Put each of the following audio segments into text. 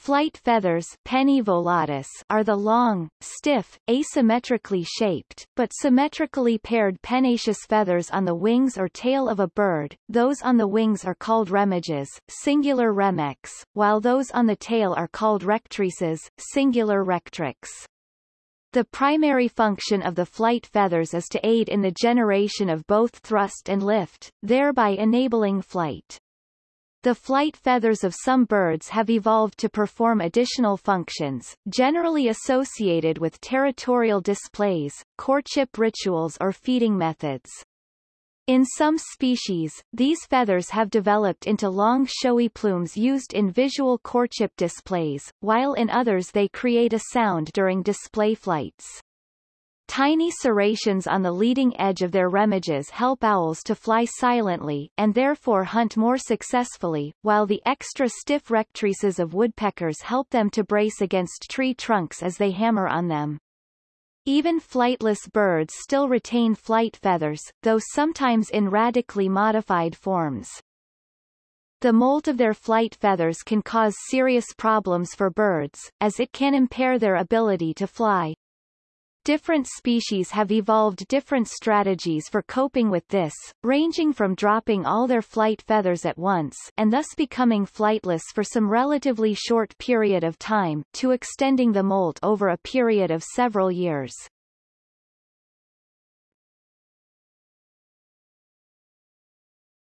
Flight feathers penni volatus are the long, stiff, asymmetrically shaped, but symmetrically paired pennaceous feathers on the wings or tail of a bird. Those on the wings are called remiges, singular remex, while those on the tail are called rectrices, singular rectrix. The primary function of the flight feathers is to aid in the generation of both thrust and lift, thereby enabling flight. The flight feathers of some birds have evolved to perform additional functions, generally associated with territorial displays, courtship rituals or feeding methods. In some species, these feathers have developed into long showy plumes used in visual courtship displays, while in others they create a sound during display flights. Tiny serrations on the leading edge of their remiges help owls to fly silently, and therefore hunt more successfully, while the extra stiff rectrices of woodpeckers help them to brace against tree trunks as they hammer on them. Even flightless birds still retain flight feathers, though sometimes in radically modified forms. The molt of their flight feathers can cause serious problems for birds, as it can impair their ability to fly. Different species have evolved different strategies for coping with this, ranging from dropping all their flight feathers at once and thus becoming flightless for some relatively short period of time, to extending the molt over a period of several years.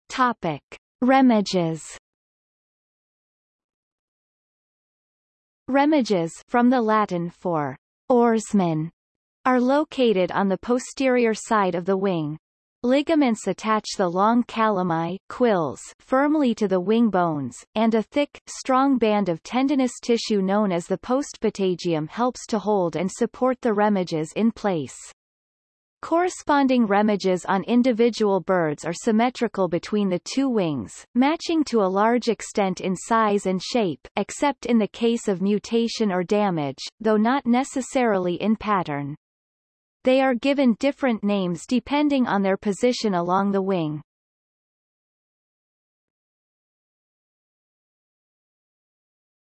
Topic. Remiges Remiges from the Latin for oarsman are located on the posterior side of the wing. Ligaments attach the long calami quills firmly to the wing bones, and a thick, strong band of tendinous tissue known as the postpatagium helps to hold and support the remiges in place. Corresponding remiges on individual birds are symmetrical between the two wings, matching to a large extent in size and shape except in the case of mutation or damage, though not necessarily in pattern. They are given different names depending on their position along the wing.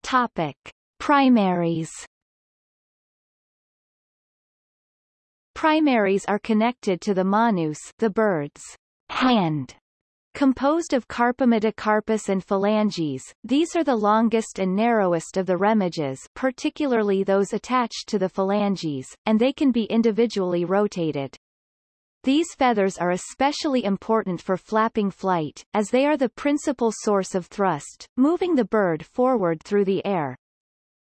Topic. Primaries Primaries are connected to the manus the bird's hand Composed of carpometacarpus and phalanges, these are the longest and narrowest of the remiges particularly those attached to the phalanges, and they can be individually rotated. These feathers are especially important for flapping flight, as they are the principal source of thrust, moving the bird forward through the air.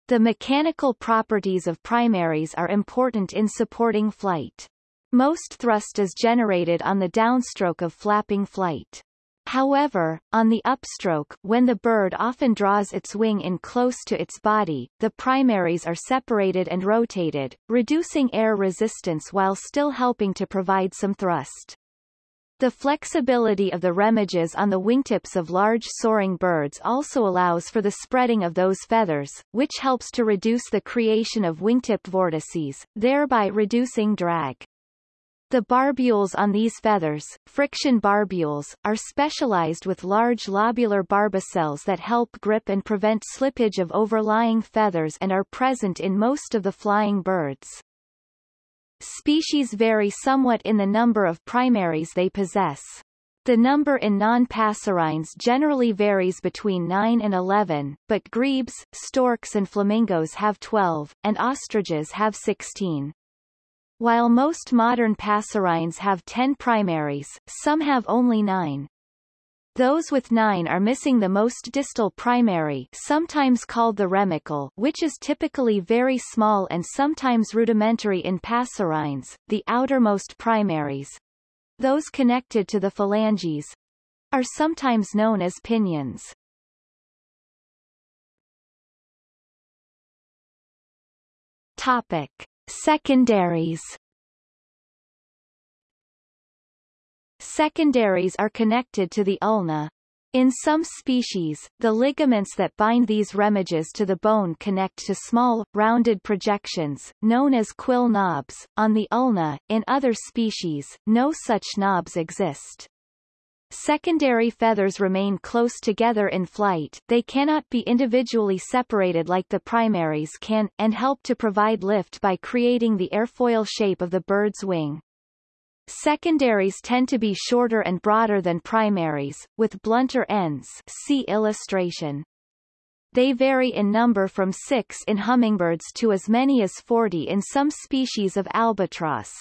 The mechanical properties of primaries are important in supporting flight. Most thrust is generated on the downstroke of flapping flight. However, on the upstroke when the bird often draws its wing in close to its body, the primaries are separated and rotated, reducing air resistance while still helping to provide some thrust. The flexibility of the remiges on the wingtips of large soaring birds also allows for the spreading of those feathers, which helps to reduce the creation of wingtip vortices, thereby reducing drag. The barbules on these feathers, friction barbules, are specialized with large lobular barbicels that help grip and prevent slippage of overlying feathers and are present in most of the flying birds. Species vary somewhat in the number of primaries they possess. The number in non-passerines generally varies between 9 and 11, but grebes, storks and flamingos have 12, and ostriches have 16. While most modern passerines have 10 primaries, some have only 9. Those with 9 are missing the most distal primary sometimes called the remicle which is typically very small and sometimes rudimentary in passerines, the outermost primaries. Those connected to the phalanges are sometimes known as pinions. Topic. Secondaries Secondaries are connected to the ulna. In some species, the ligaments that bind these remiges to the bone connect to small, rounded projections, known as quill knobs, on the ulna. In other species, no such knobs exist. Secondary feathers remain close together in flight, they cannot be individually separated like the primaries can, and help to provide lift by creating the airfoil shape of the bird's wing. Secondaries tend to be shorter and broader than primaries, with blunter ends see illustration. They vary in number from 6 in hummingbirds to as many as 40 in some species of albatross.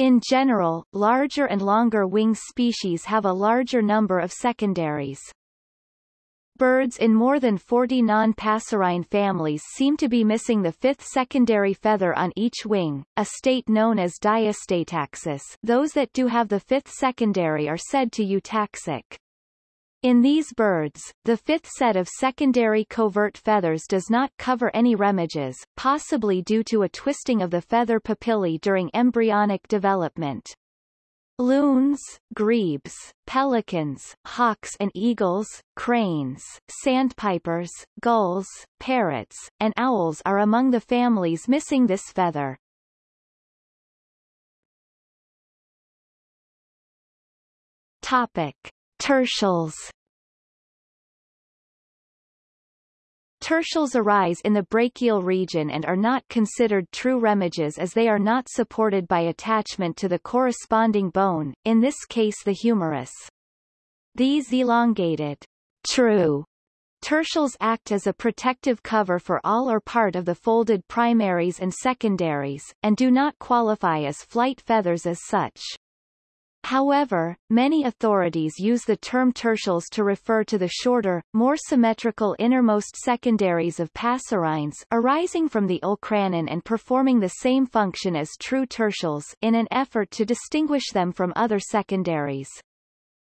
In general, larger and longer wing species have a larger number of secondaries. Birds in more than 40 non-passerine families seem to be missing the fifth secondary feather on each wing, a state known as diastataxis those that do have the fifth secondary are said to eutaxic. In these birds, the fifth set of secondary covert feathers does not cover any remiges, possibly due to a twisting of the feather papillae during embryonic development. Loons, grebes, pelicans, hawks and eagles, cranes, sandpipers, gulls, parrots, and owls are among the families missing this feather. Topic. Tertials Tertials arise in the brachial region and are not considered true remiges as they are not supported by attachment to the corresponding bone, in this case the humerus. These elongated, true tertials act as a protective cover for all or part of the folded primaries and secondaries, and do not qualify as flight feathers as such. However, many authorities use the term tertials to refer to the shorter, more symmetrical innermost secondaries of passerines arising from the olecranon and performing the same function as true tertials in an effort to distinguish them from other secondaries.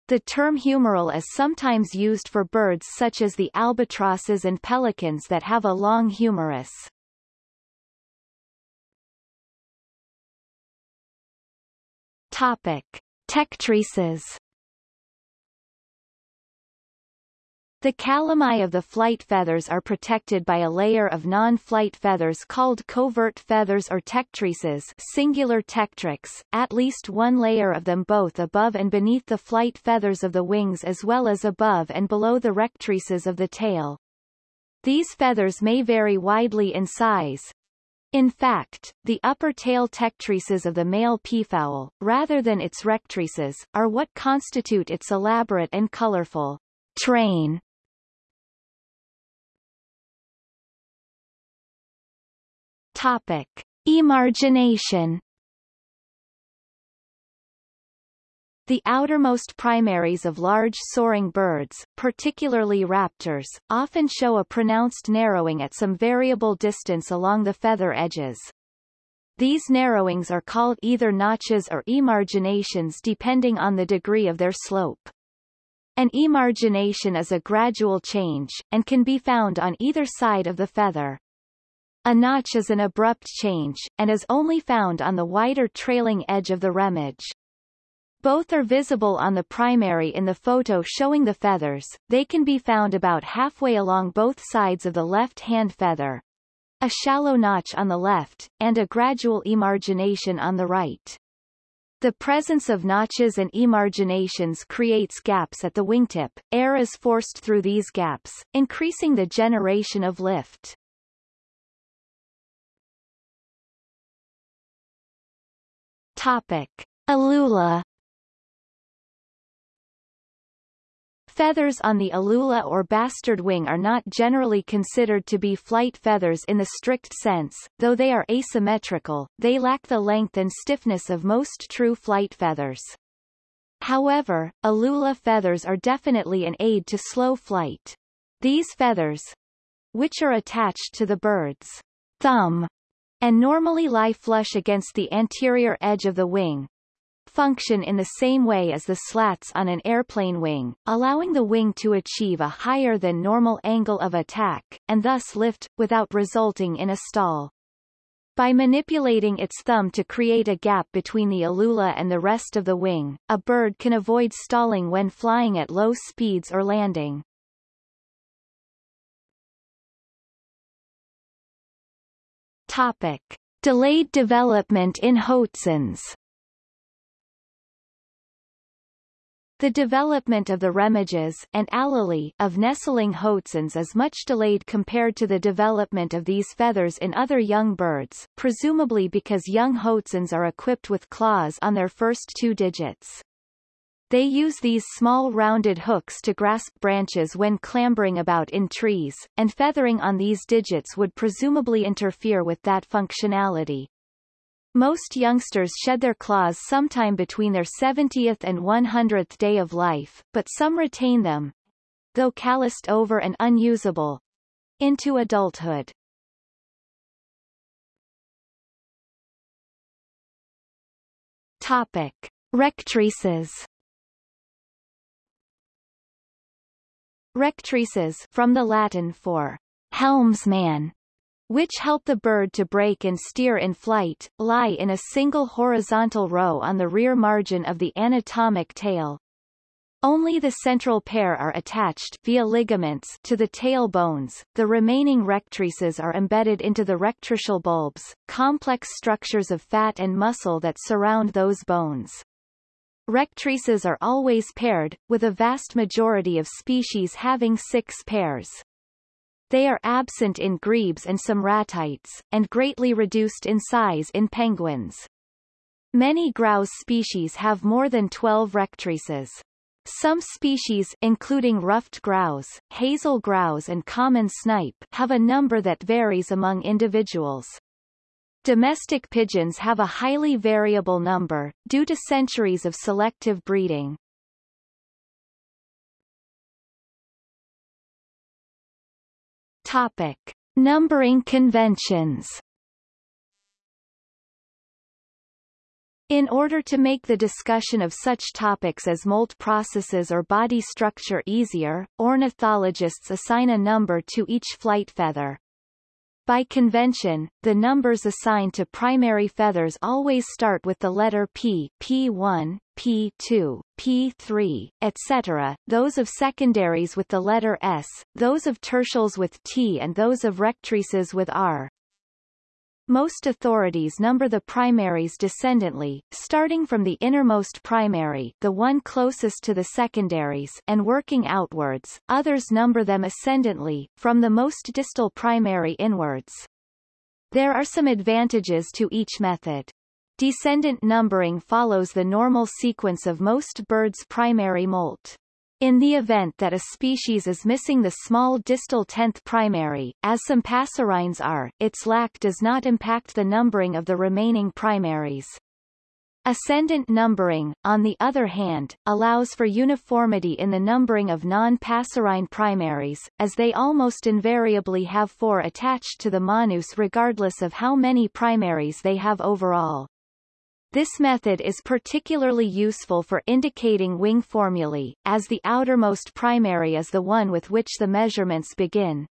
The term humeral is sometimes used for birds such as the albatrosses and pelicans that have a long humerus. Topic. Tectrices The calami of the flight feathers are protected by a layer of non-flight feathers called covert feathers or tectrices singular tectrix, at least one layer of them both above and beneath the flight feathers of the wings as well as above and below the rectrices of the tail. These feathers may vary widely in size, in fact, the upper tail tectrices of the male peafowl, rather than its rectrices, are what constitute its elaborate and colorful train. Topic. Emargination The outermost primaries of large soaring birds, particularly raptors, often show a pronounced narrowing at some variable distance along the feather edges. These narrowings are called either notches or emarginations depending on the degree of their slope. An emargination is a gradual change, and can be found on either side of the feather. A notch is an abrupt change, and is only found on the wider trailing edge of the remage. Both are visible on the primary in the photo showing the feathers, they can be found about halfway along both sides of the left hand feather. A shallow notch on the left, and a gradual emargination on the right. The presence of notches and emarginations creates gaps at the wingtip, air is forced through these gaps, increasing the generation of lift. Topic. Alula Feathers on the alula or bastard wing are not generally considered to be flight feathers in the strict sense, though they are asymmetrical, they lack the length and stiffness of most true flight feathers. However, alula feathers are definitely an aid to slow flight. These feathers, which are attached to the bird's thumb, and normally lie flush against the anterior edge of the wing, function in the same way as the slats on an airplane wing, allowing the wing to achieve a higher than normal angle of attack, and thus lift, without resulting in a stall. By manipulating its thumb to create a gap between the alula and the rest of the wing, a bird can avoid stalling when flying at low speeds or landing. Topic. Delayed development in Hoatzins The development of the remiges and alulae of nestling hoatzins is much delayed compared to the development of these feathers in other young birds, presumably because young hoatzins are equipped with claws on their first two digits. They use these small rounded hooks to grasp branches when clambering about in trees, and feathering on these digits would presumably interfere with that functionality. Most youngsters shed their claws sometime between their 70th and 100th day of life, but some retain them, though calloused over and unusable, into adulthood. Topic. Rectrices Rectrices from the Latin for helmsman which help the bird to brake and steer in flight, lie in a single horizontal row on the rear margin of the anatomic tail. Only the central pair are attached via ligaments to the tail bones, the remaining rectrices are embedded into the rectricial bulbs, complex structures of fat and muscle that surround those bones. Rectrices are always paired, with a vast majority of species having six pairs. They are absent in grebes and some ratites, and greatly reduced in size in penguins. Many grouse species have more than 12 rectrices. Some species including ruffed grouse, hazel grouse and common snipe have a number that varies among individuals. Domestic pigeons have a highly variable number, due to centuries of selective breeding. Topic. Numbering conventions In order to make the discussion of such topics as molt processes or body structure easier, ornithologists assign a number to each flight feather. By convention, the numbers assigned to primary feathers always start with the letter P P1, P2, P3, etc., those of secondaries with the letter S, those of tertials with T and those of rectrices with R. Most authorities number the primaries descendantly, starting from the innermost primary the one closest to the secondaries and working outwards, others number them ascendantly, from the most distal primary inwards. There are some advantages to each method. Descendant numbering follows the normal sequence of most birds' primary molt. In the event that a species is missing the small distal tenth primary, as some passerines are, its lack does not impact the numbering of the remaining primaries. Ascendant numbering, on the other hand, allows for uniformity in the numbering of non-passerine primaries, as they almost invariably have four attached to the manus regardless of how many primaries they have overall. This method is particularly useful for indicating wing formulae, as the outermost primary is the one with which the measurements begin.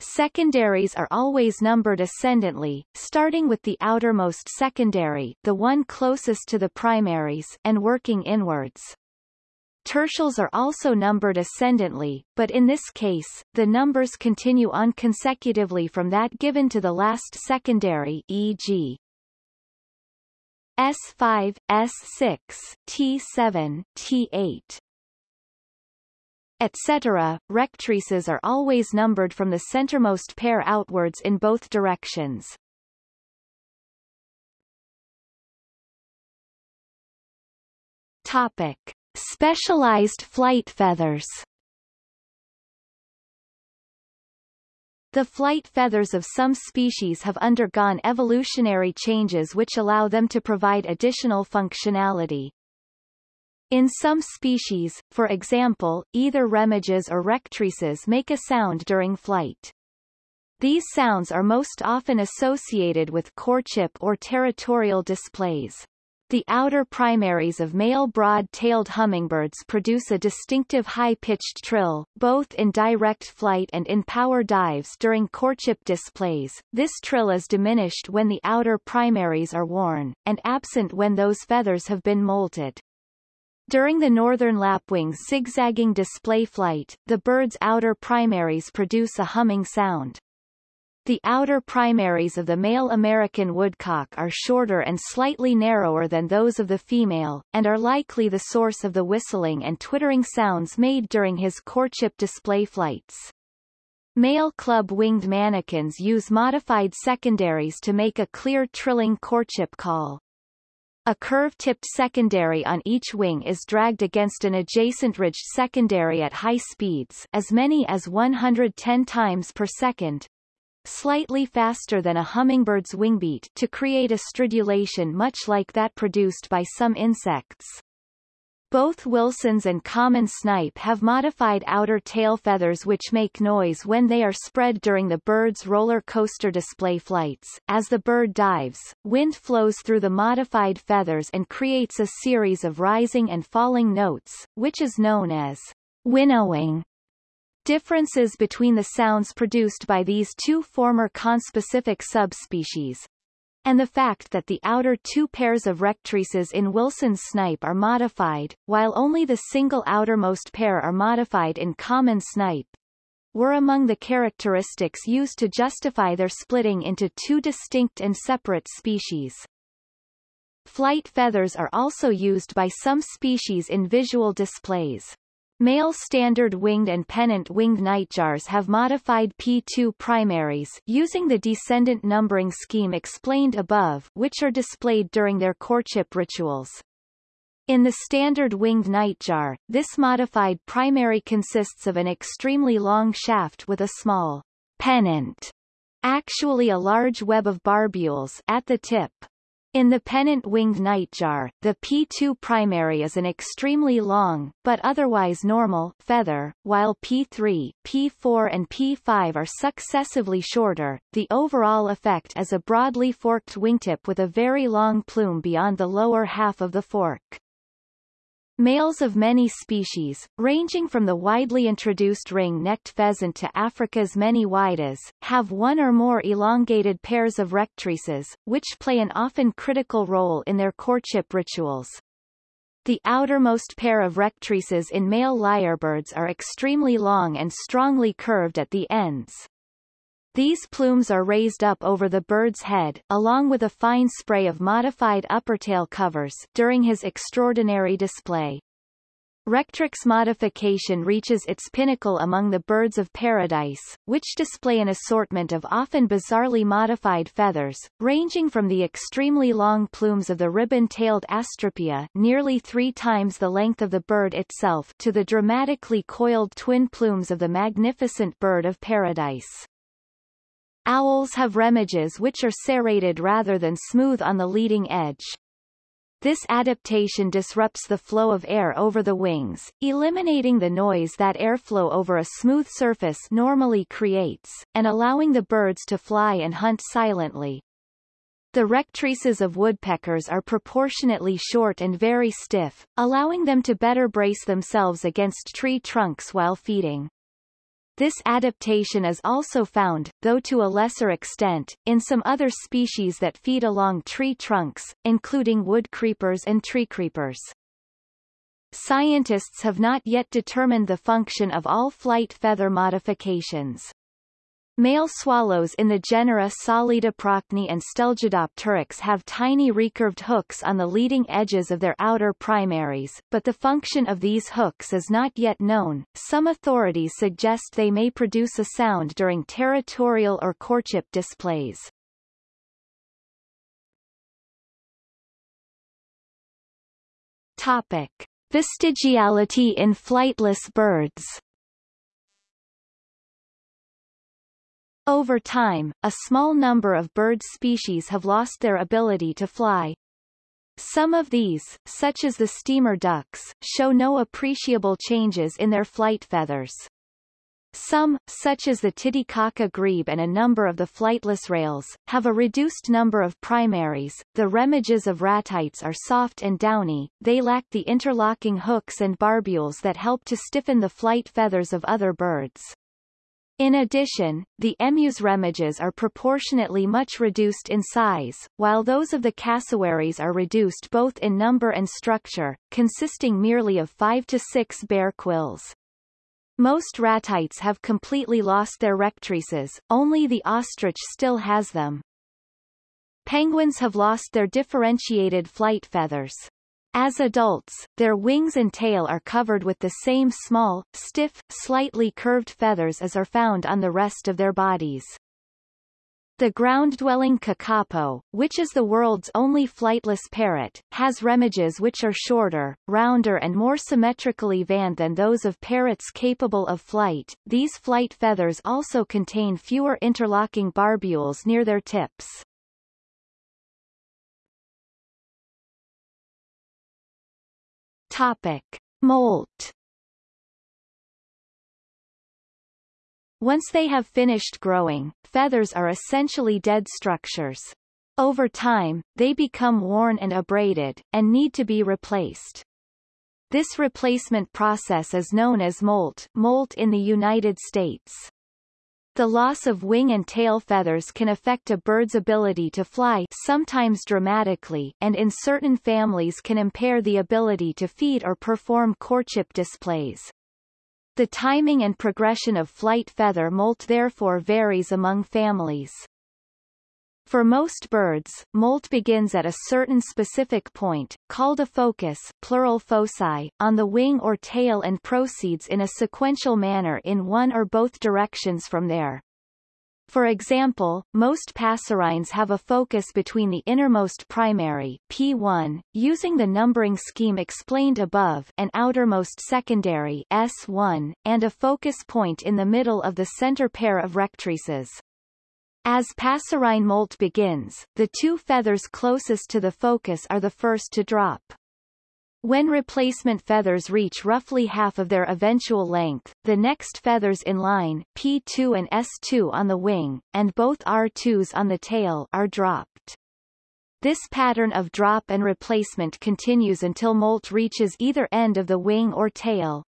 Secondaries are always numbered ascendantly, starting with the outermost secondary the one closest to the primaries and working inwards. Tertials are also numbered ascendantly, but in this case, the numbers continue on consecutively from that given to the last secondary e.g. S5, S6, T7, T8 etc. Rectrices are always numbered from the centermost pair outwards in both directions. Topic. Specialized flight feathers The flight feathers of some species have undergone evolutionary changes which allow them to provide additional functionality. In some species, for example, either remiges or rectrices make a sound during flight. These sounds are most often associated with courtship or territorial displays. The outer primaries of male broad-tailed hummingbirds produce a distinctive high-pitched trill, both in direct flight and in power dives during courtship displays. This trill is diminished when the outer primaries are worn, and absent when those feathers have been molted. During the northern lapwing's zigzagging display flight, the bird's outer primaries produce a humming sound. The outer primaries of the male American woodcock are shorter and slightly narrower than those of the female, and are likely the source of the whistling and twittering sounds made during his courtship display flights. Male club-winged manakins use modified secondaries to make a clear trilling courtship call. A curve-tipped secondary on each wing is dragged against an adjacent ridged secondary at high speeds as many as 110 times per second, slightly faster than a hummingbird's wingbeat to create a stridulation much like that produced by some insects. Both Wilson's and common snipe have modified outer tail feathers which make noise when they are spread during the bird's roller coaster display flights. As the bird dives, wind flows through the modified feathers and creates a series of rising and falling notes, which is known as winnowing. Differences between the sounds produced by these two former conspecific subspecies, and the fact that the outer two pairs of rectrices in Wilson's snipe are modified, while only the single outermost pair are modified in common snipe, were among the characteristics used to justify their splitting into two distinct and separate species. Flight feathers are also used by some species in visual displays. Male standard-winged and pennant-winged nightjars have modified P2 primaries using the descendant numbering scheme explained above which are displayed during their courtship rituals. In the standard winged nightjar, this modified primary consists of an extremely long shaft with a small pennant, actually a large web of barbules at the tip. In the pennant-winged nightjar, the P2 primary is an extremely long, but otherwise normal, feather, while P3, P4 and P5 are successively shorter. The overall effect is a broadly forked wingtip with a very long plume beyond the lower half of the fork. Males of many species, ranging from the widely introduced ring-necked pheasant to Africa's many whydas, have one or more elongated pairs of rectrices, which play an often critical role in their courtship rituals. The outermost pair of rectrices in male lyrebirds are extremely long and strongly curved at the ends. These plumes are raised up over the bird's head, along with a fine spray of modified uppertail covers during his extraordinary display. Rectrix modification reaches its pinnacle among the birds of paradise, which display an assortment of often bizarrely modified feathers, ranging from the extremely long plumes of the ribbon-tailed astrapia nearly three times the length of the bird itself to the dramatically coiled twin plumes of the magnificent bird of paradise. Owls have remiges which are serrated rather than smooth on the leading edge. This adaptation disrupts the flow of air over the wings, eliminating the noise that airflow over a smooth surface normally creates, and allowing the birds to fly and hunt silently. The rectrices of woodpeckers are proportionately short and very stiff, allowing them to better brace themselves against tree trunks while feeding. This adaptation is also found, though to a lesser extent, in some other species that feed along tree trunks, including wood creepers and tree creepers. Scientists have not yet determined the function of all flight feather modifications. Male swallows in the genera Psalidoprocne and Stelgidopteryx have tiny recurved hooks on the leading edges of their outer primaries, but the function of these hooks is not yet known. Some authorities suggest they may produce a sound during territorial or courtship displays. Topic. Vestigiality in flightless birds Over time, a small number of bird species have lost their ability to fly. Some of these, such as the steamer ducks, show no appreciable changes in their flight feathers. Some, such as the Titicaca grebe and a number of the flightless rails, have a reduced number of primaries. The remiges of ratites are soft and downy, they lack the interlocking hooks and barbules that help to stiffen the flight feathers of other birds. In addition, the emu's remiges are proportionately much reduced in size, while those of the cassowaries are reduced both in number and structure, consisting merely of five to six bare quills. Most ratites have completely lost their rectrices, only the ostrich still has them. Penguins have lost their differentiated flight feathers. As adults, their wings and tail are covered with the same small, stiff, slightly curved feathers as are found on the rest of their bodies. The ground-dwelling kakapo, which is the world's only flightless parrot, has remiges which are shorter, rounder and more symmetrically veined than those of parrots capable of flight. These flight feathers also contain fewer interlocking barbules near their tips. Topic. Molt Once they have finished growing, feathers are essentially dead structures. Over time, they become worn and abraded, and need to be replaced. This replacement process is known as molt, molt in the United States. The loss of wing and tail feathers can affect a bird's ability to fly sometimes dramatically and in certain families can impair the ability to feed or perform courtship displays. The timing and progression of flight feather molt therefore varies among families. For most birds, molt begins at a certain specific point, called a focus plural foci, on the wing or tail and proceeds in a sequential manner in one or both directions from there. For example, most passerines have a focus between the innermost primary P1, using the numbering scheme explained above and outermost secondary S1, and a focus point in the middle of the center pair of rectrices. As passerine molt begins, the two feathers closest to the focus are the first to drop. When replacement feathers reach roughly half of their eventual length, the next feathers in line P2 and S2 on the wing, and both R2s on the tail are dropped. This pattern of drop and replacement continues until molt reaches either end of the wing or tail.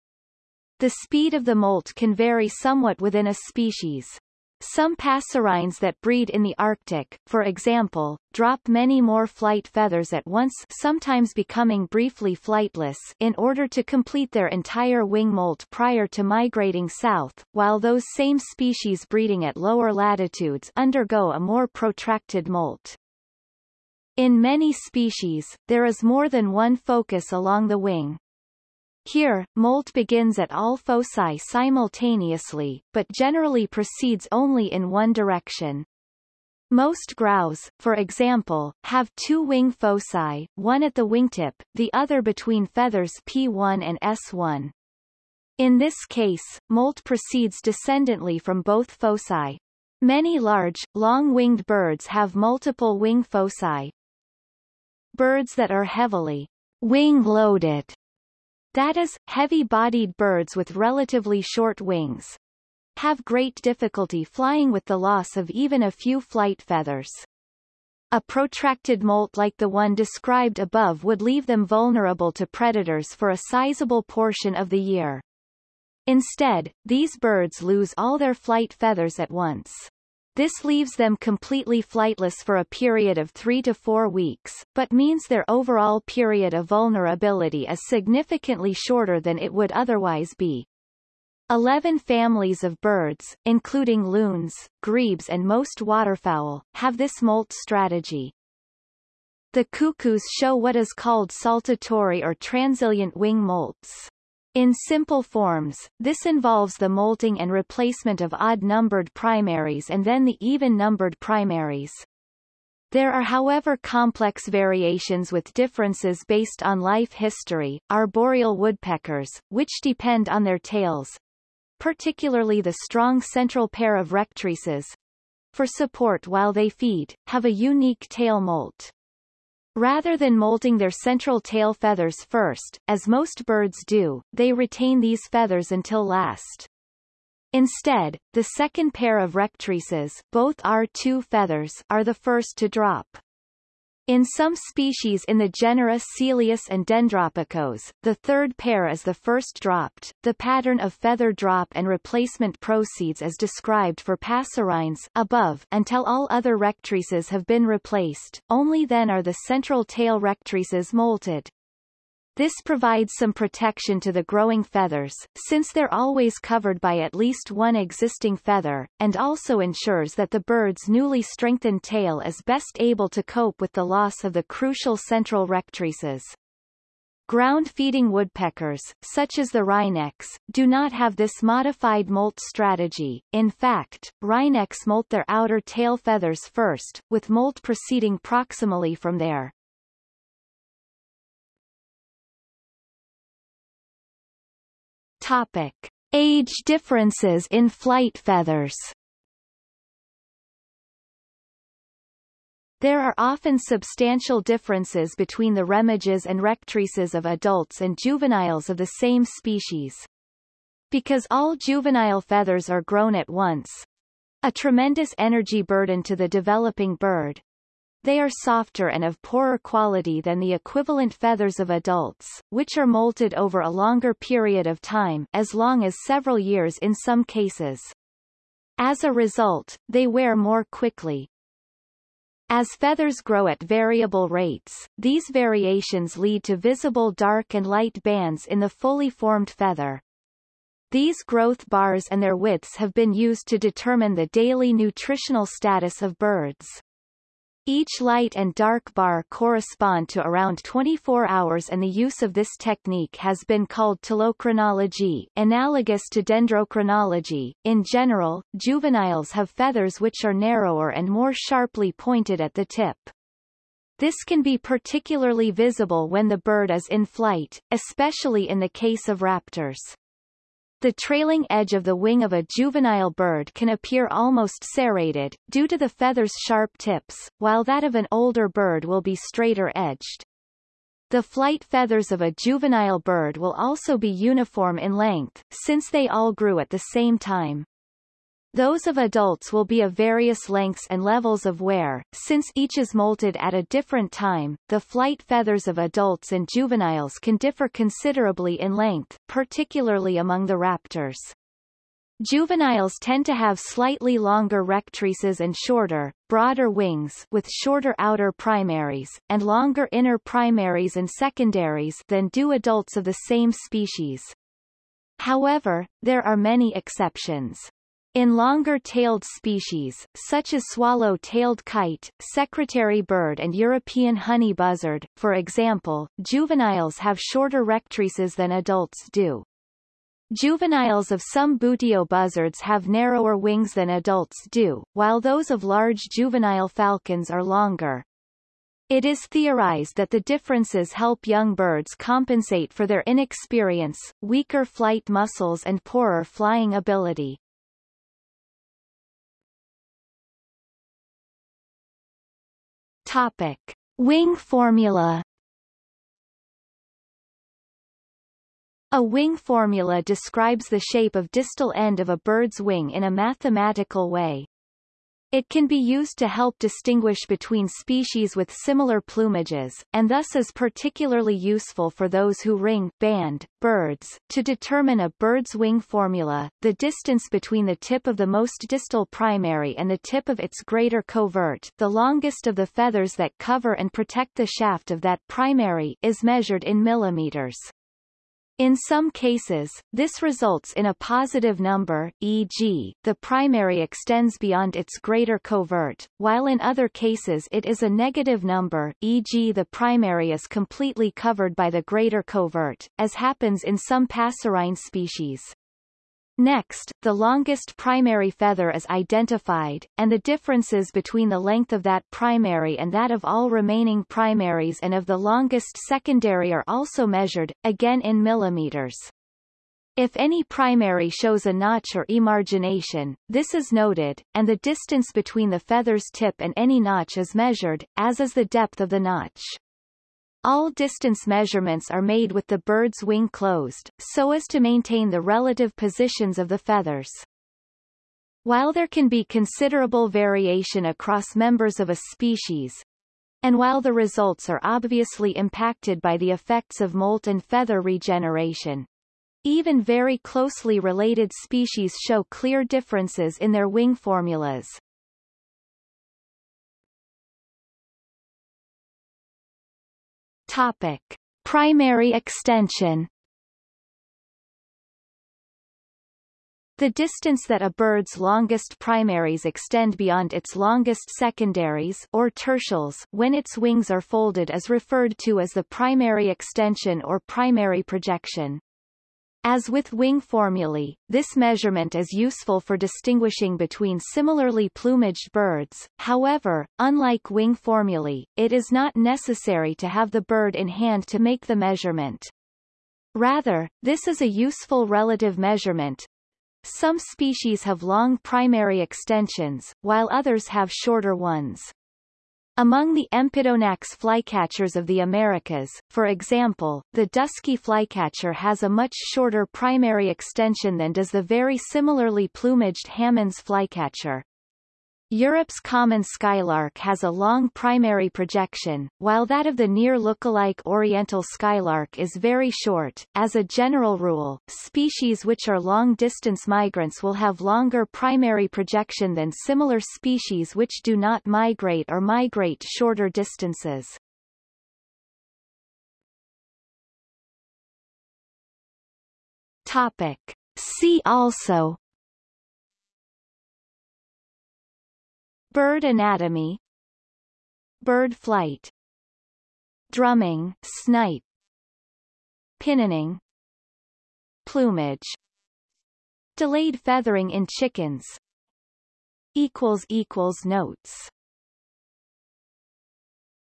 The speed of the molt can vary somewhat within a species. Some passerines that breed in the Arctic, for example, drop many more flight feathers at once sometimes becoming briefly flightless in order to complete their entire wing molt prior to migrating south, while those same species breeding at lower latitudes undergo a more protracted molt. In many species, there is more than one focus along the wing. Here, molt begins at all foci simultaneously, but generally proceeds only in one direction. Most grouse, for example, have two wing foci, one at the wingtip, the other between feathers P1 and S1. In this case, molt proceeds descendantly from both foci. Many large, long-winged birds have multiple wing foci. Birds that are heavily wing-loaded that is, heavy-bodied birds with relatively short wings have great difficulty flying with the loss of even a few flight feathers. A protracted molt like the one described above would leave them vulnerable to predators for a sizable portion of the year. Instead, these birds lose all their flight feathers at once. This leaves them completely flightless for a period of three to four weeks, but means their overall period of vulnerability is significantly shorter than it would otherwise be. Eleven families of birds, including loons, grebes and most waterfowl, have this molt strategy. The cuckoos show what is called saltatory or transilient wing molts. In simple forms, this involves the molting and replacement of odd-numbered primaries and then the even-numbered primaries. There are however complex variations with differences based on life history, arboreal woodpeckers, which depend on their tails, particularly the strong central pair of rectrices, for support while they feed, have a unique tail molt. Rather than molting their central tail feathers first, as most birds do, they retain these feathers until last. Instead, the second pair of rectrices both R2 feathers are the first to drop. In some species in the genera Celeus and Dendropicos, the third pair is the first dropped. The pattern of feather drop and replacement proceeds as described for passerines above until all other rectrices have been replaced, only then are the central tail rectrices molted. This provides some protection to the growing feathers, since they're always covered by at least one existing feather, and also ensures that the bird's newly strengthened tail is best able to cope with the loss of the crucial central rectrices. Ground-feeding woodpeckers, such as the wrynecks, do not have this modified molt strategy. In fact, wrynecks molt their outer tail feathers first, with molt proceeding proximally from there. Topic. Age differences in flight feathers There are often substantial differences between the remiges and rectrices of adults and juveniles of the same species. Because all juvenile feathers are grown at once, a tremendous energy burden to the developing bird, they are softer and of poorer quality than the equivalent feathers of adults, which are molted over a longer period of time as long as several years in some cases. As a result, they wear more quickly. As feathers grow at variable rates, these variations lead to visible dark and light bands in the fully formed feather. These growth bars and their widths have been used to determine the daily nutritional status of birds. Each light and dark bar correspond to around 24 hours and the use of this technique has been called ptilochronology analogous to dendrochronology. In general, juveniles have feathers which are narrower and more sharply pointed at the tip. This can be particularly visible when the bird is in flight, especially in the case of raptors. The trailing edge of the wing of a juvenile bird can appear almost serrated, due to the feather's sharp tips, while that of an older bird will be straighter edged. The flight feathers of a juvenile bird will also be uniform in length, since they all grew at the same time. Those of adults will be of various lengths and levels of wear, since each is molted at a different time. The flight feathers of adults and juveniles can differ considerably in length, particularly among the raptors. Juveniles tend to have slightly longer rectrices and shorter, broader wings with shorter outer primaries, and longer inner primaries and secondaries than do adults of the same species. However, there are many exceptions. In longer-tailed species, such as swallow-tailed kite, secretary bird and European honey buzzard, for example, juveniles have shorter rectrices than adults do. Juveniles of some buteo buzzards have narrower wings than adults do, while those of large juvenile falcons are longer. It is theorized that the differences help young birds compensate for their inexperience, weaker flight muscles and poorer flying ability. Topic. Wing formula A wing formula describes the shape of distal end of a bird's wing in a mathematical way. It can be used to help distinguish between species with similar plumages, and thus is particularly useful for those who ring band birds. To determine a bird's wing formula, the distance between the tip of the most distal primary and the tip of its greater covert the longest of the feathers that cover and protect the shaft of that primary is measured in millimeters. In some cases, this results in a positive number, e.g., the primary extends beyond its greater covert, while in other cases it is a negative number, e.g. the primary is completely covered by the greater covert, as happens in some passerine species. Next, the longest primary feather is identified, and the differences between the length of that primary and that of all remaining primaries and of the longest secondary are also measured, again in millimeters. If any primary shows a notch or emargination, this is noted, and the distance between the feather's tip and any notch is measured, as is the depth of the notch. All distance measurements are made with the bird's wing closed, so as to maintain the relative positions of the feathers. While there can be considerable variation across members of a species, and while the results are obviously impacted by the effects of molt and feather regeneration, even very closely related species show clear differences in their wing formulas. Topic. Primary extension The distance that a bird's longest primaries extend beyond its longest secondaries or tertials when its wings are folded is referred to as the primary extension or primary projection. As with wing formulae, this measurement is useful for distinguishing between similarly plumaged birds, however, unlike wing formulae, it is not necessary to have the bird in hand to make the measurement. Rather, this is a useful relative measurement, some species have long primary extensions, while others have shorter ones. Among the Empidonax flycatchers of the Americas, for example, the dusky flycatcher has a much shorter primary extension than does the very similarly plumaged Hammond's flycatcher. Europe's common skylark has a long primary projection, while that of the near lookalike oriental skylark is very short. As a general rule, species which are long-distance migrants will have longer primary projection than similar species which do not migrate or migrate shorter distances. Topic. See also Bird anatomy. Bird flight. Drumming snipe. Pinioning Plumage. Delayed feathering in chickens. Notes